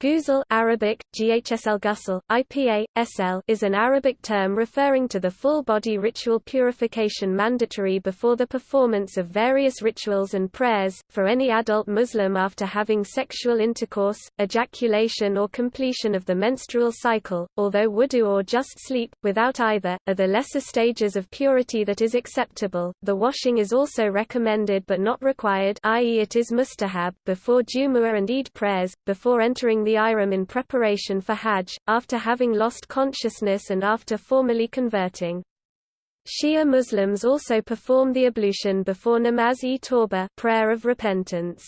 Ghusl Arabic, Ghsl Ghusl, IPA, SL is an Arabic term referring to the full-body ritual purification mandatory before the performance of various rituals and prayers, for any adult Muslim after having sexual intercourse, ejaculation or completion of the menstrual cycle, although wudu or just sleep, without either, are the lesser stages of purity that is acceptable. The washing is also recommended but not required i.e. it is mustahab before Jumu'ah and Eid prayers, before entering the the ihram in preparation for Hajj, after having lost consciousness and after formally converting. Shia Muslims also perform the ablution before namaz-e-tawbah prayer of repentance.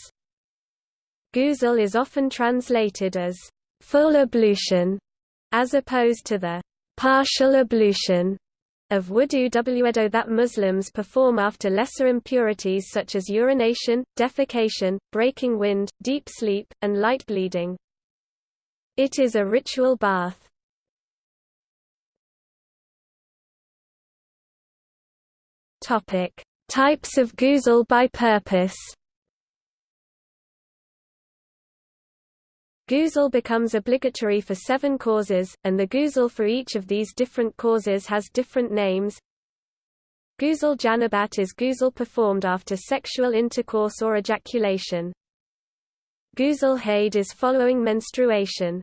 Ghusl is often translated as full ablution, as opposed to the partial ablution of wudu wudu that Muslims perform after lesser impurities such as urination, defecation, breaking wind, deep sleep, and light bleeding. It is a ritual bath. Topic: Types of ghusl by purpose. Ghusl becomes obligatory for seven causes, and the ghusl for each of these different causes has different names. Ghusl janabat is ghusl performed after sexual intercourse or ejaculation. Ghusl haid is following menstruation.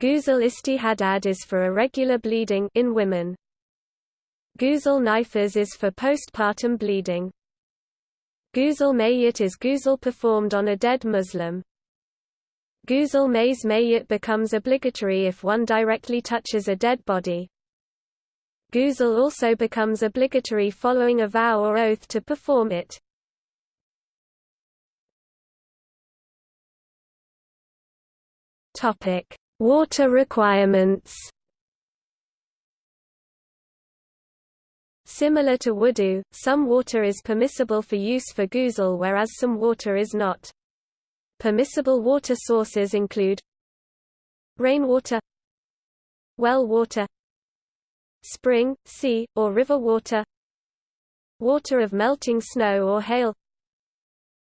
Ghusl istihadad is for irregular bleeding in women. Ghusl nifas is for postpartum bleeding. Ghusl mayyit is ghusl performed on a dead Muslim. Ghusl mays mayyit becomes obligatory if one directly touches a dead body. Ghusl also becomes obligatory following a vow or oath to perform it. Topic: Water requirements. Similar to wudu, some water is permissible for use for ghusl whereas some water is not. Permissible water sources include rainwater well water spring, sea, or river water water of melting snow or hail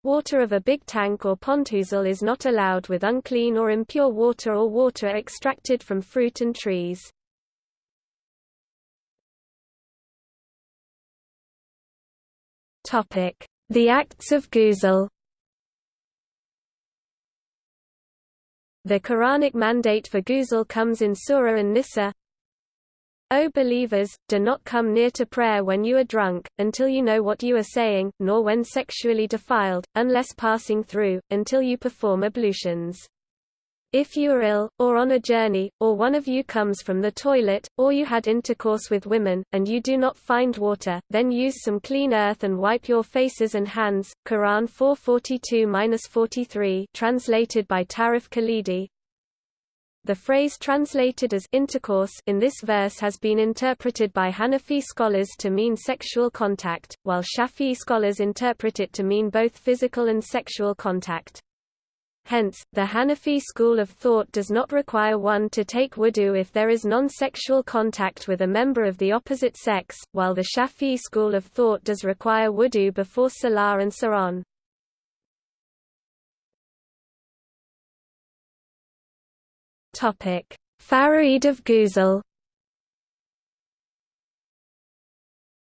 Water of a big tank or pondghusl is not allowed with unclean or impure water or water extracted from fruit and trees. The acts of ghusl The Quranic mandate for ghusl comes in Surah an-Nisa O believers, do not come near to prayer when you are drunk, until you know what you are saying, nor when sexually defiled, unless passing through, until you perform ablutions. If you are ill, or on a journey, or one of you comes from the toilet, or you had intercourse with women, and you do not find water, then use some clean earth and wipe your faces and hands. Quran 442-43 translated by Tarif Khalidi, the phrase translated as intercourse in this verse has been interpreted by Hanafi scholars to mean sexual contact, while Shafi'i scholars interpret it to mean both physical and sexual contact. Hence, the Hanafi school of thought does not require one to take wudu if there is non-sexual contact with a member of the opposite sex, while the Shafi'i school of thought does require wudu before salah and so Topic: Faraid of Ghusl.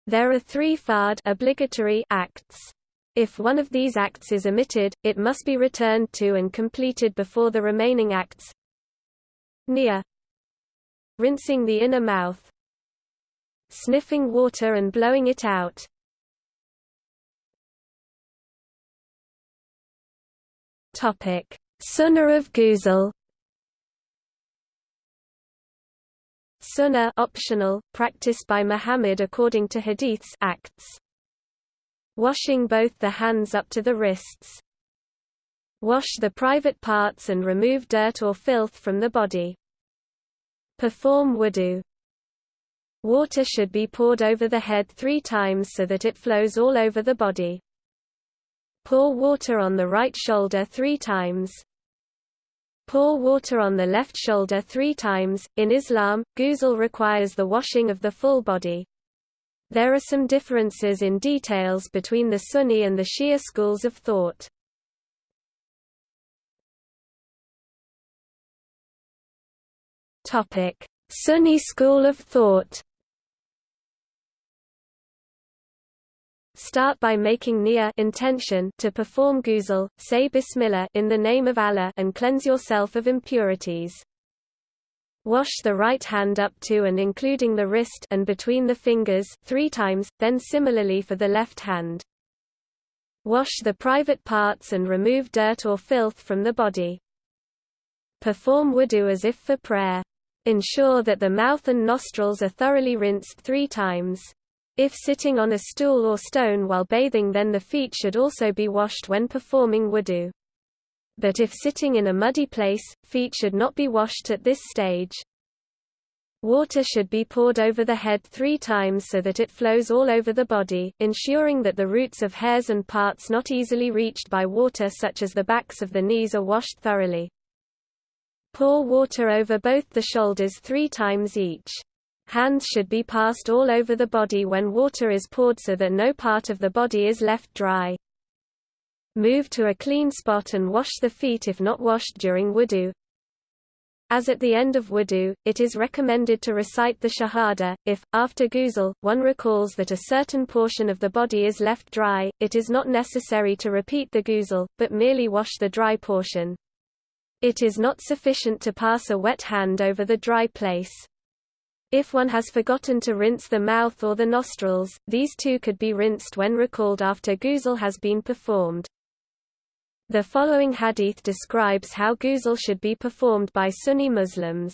There are three fard obligatory acts. If one of these acts is omitted, it must be returned to and completed before the remaining acts. Nia rinsing the inner mouth, sniffing water and blowing it out. Sunnah of Ghusl. Sunnah optional, practiced by Muhammad according to hadiths acts. Washing both the hands up to the wrists. Wash the private parts and remove dirt or filth from the body. Perform wudu. Water should be poured over the head three times so that it flows all over the body. Pour water on the right shoulder three times. Pour water on the left shoulder three times. In Islam, ghusl requires the washing of the full body. There are some differences in details between the Sunni and the Shia schools of thought. Topic: Sunni school of thought. Start by making niyyah intention to perform ghusl, say bismillah in the name of Allah and cleanse yourself of impurities. Wash the right hand up to and including the wrist and between the fingers three times, then similarly for the left hand. Wash the private parts and remove dirt or filth from the body. Perform wudu as if for prayer. Ensure that the mouth and nostrils are thoroughly rinsed three times. If sitting on a stool or stone while bathing then the feet should also be washed when performing wudu. But if sitting in a muddy place, feet should not be washed at this stage. Water should be poured over the head three times so that it flows all over the body, ensuring that the roots of hairs and parts not easily reached by water such as the backs of the knees are washed thoroughly. Pour water over both the shoulders three times each. Hands should be passed all over the body when water is poured so that no part of the body is left dry. Move to a clean spot and wash the feet if not washed during wudu. As at the end of wudu, it is recommended to recite the shahada. If, after ghusl, one recalls that a certain portion of the body is left dry, it is not necessary to repeat the ghusl, but merely wash the dry portion. It is not sufficient to pass a wet hand over the dry place. If one has forgotten to rinse the mouth or the nostrils, these too could be rinsed when recalled after ghusl has been performed. The following hadith describes how ghusl should be performed by Sunni Muslims.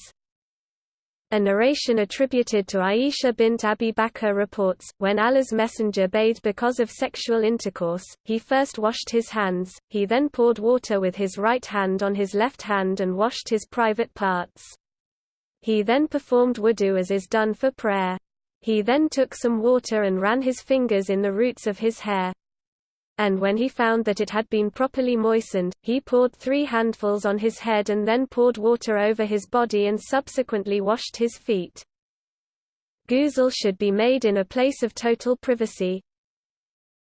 A narration attributed to Aisha bint Abi Bakr reports, when Allah's messenger bathed because of sexual intercourse, he first washed his hands, he then poured water with his right hand on his left hand and washed his private parts. He then performed wudu as is done for prayer. He then took some water and ran his fingers in the roots of his hair and when he found that it had been properly moistened, he poured three handfuls on his head and then poured water over his body and subsequently washed his feet. Ghusl should be made in a place of total privacy.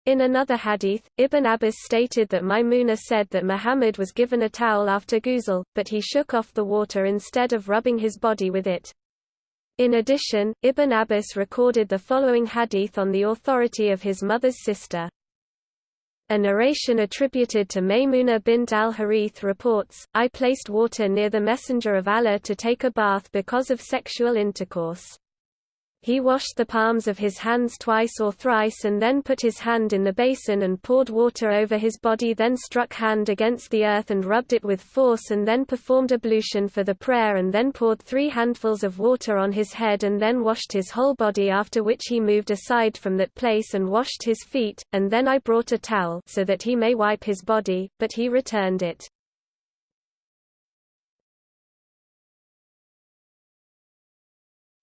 In another hadith, Ibn Abbas stated that Maimuna said that Muhammad was given a towel after ghusl, but he shook off the water instead of rubbing his body with it. In addition, Ibn Abbas recorded the following hadith on the authority of his mother's sister. A narration attributed to Maymuna bint al-Harith reports, I placed water near the Messenger of Allah to take a bath because of sexual intercourse. He washed the palms of his hands twice or thrice and then put his hand in the basin and poured water over his body then struck hand against the earth and rubbed it with force and then performed ablution for the prayer and then poured three handfuls of water on his head and then washed his whole body after which he moved aside from that place and washed his feet, and then I brought a towel so that he may wipe his body, but he returned it.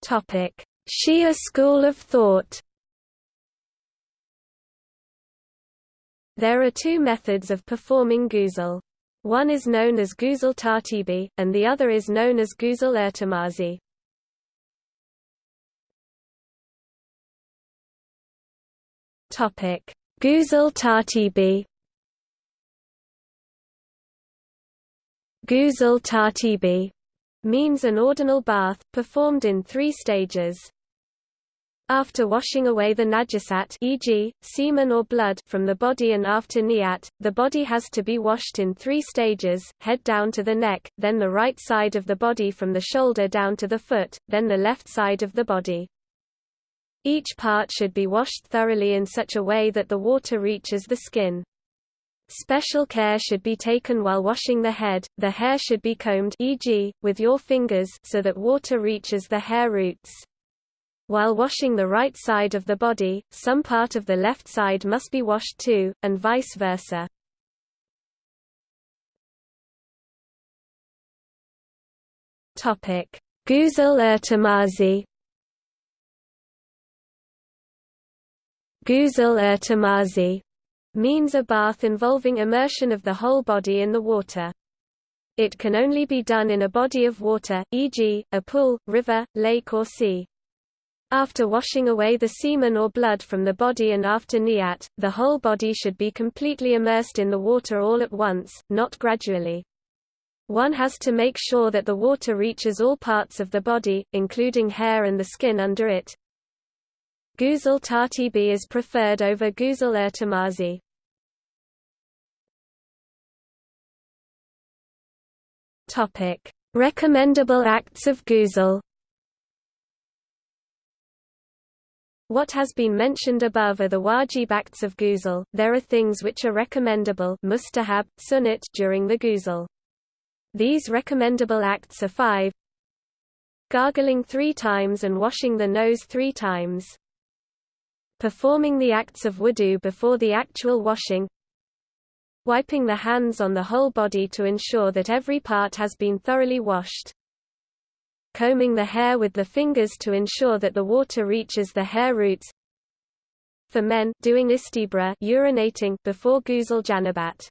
Topic Shia school of thought There are two methods of performing ghusl. One is known as ghusl tartibi, and the other is known as ghusl irtimazi. Topic: Ghusl tartibi. Ghusl tartibi means an ordinal bath, performed in three stages. After washing away the najasat e.g., semen or blood from the body and after niyat, the body has to be washed in three stages, head down to the neck, then the right side of the body from the shoulder down to the foot, then the left side of the body. Each part should be washed thoroughly in such a way that the water reaches the skin. Special care should be taken while washing the head, the hair should be combed e.g., with your fingers so that water reaches the hair roots. While washing the right side of the body, some part of the left side must be washed too, and vice versa. Topic: Ghusl irtimazi. Ghusl irtimazi means a bath involving immersion of the whole body in the water. It can only be done in a body of water, e.g., a pool, river, lake or sea. After washing away the semen or blood from the body and after niyat, the whole body should be completely immersed in the water all at once, not gradually. One has to make sure that the water reaches all parts of the body, including hair and the skin under it. Ghusl tartibi is preferred over ghusl. Topic: Recommendable acts of ghusl. What has been mentioned above are the wajib acts of ghusl. There are things which are recommendable mustahab, sunnat during the ghusl. These recommendable acts are five gargling three times and washing the nose three times performing the acts of wudu before the actual washing wiping the hands on the whole body to ensure that every part has been thoroughly washed combing the hair with the fingers to ensure that the water reaches the hair roots. For men, doing istibra urinating before ghusl janabat.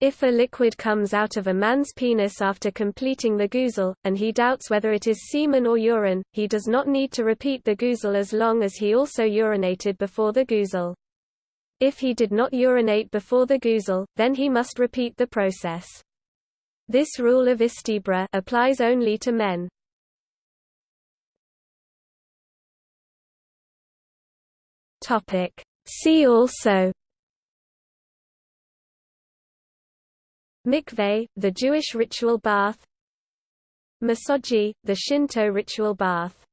If a liquid comes out of a man's penis after completing the ghusl, and he doubts whether it is semen or urine, he does not need to repeat the ghusl as long as he also urinated before the ghusl. If he did not urinate before the ghusl, then he must repeat the process. This rule of istibra applies only to men. Topic. See also Mikveh, the Jewish ritual bath Misogi, the Shinto ritual bath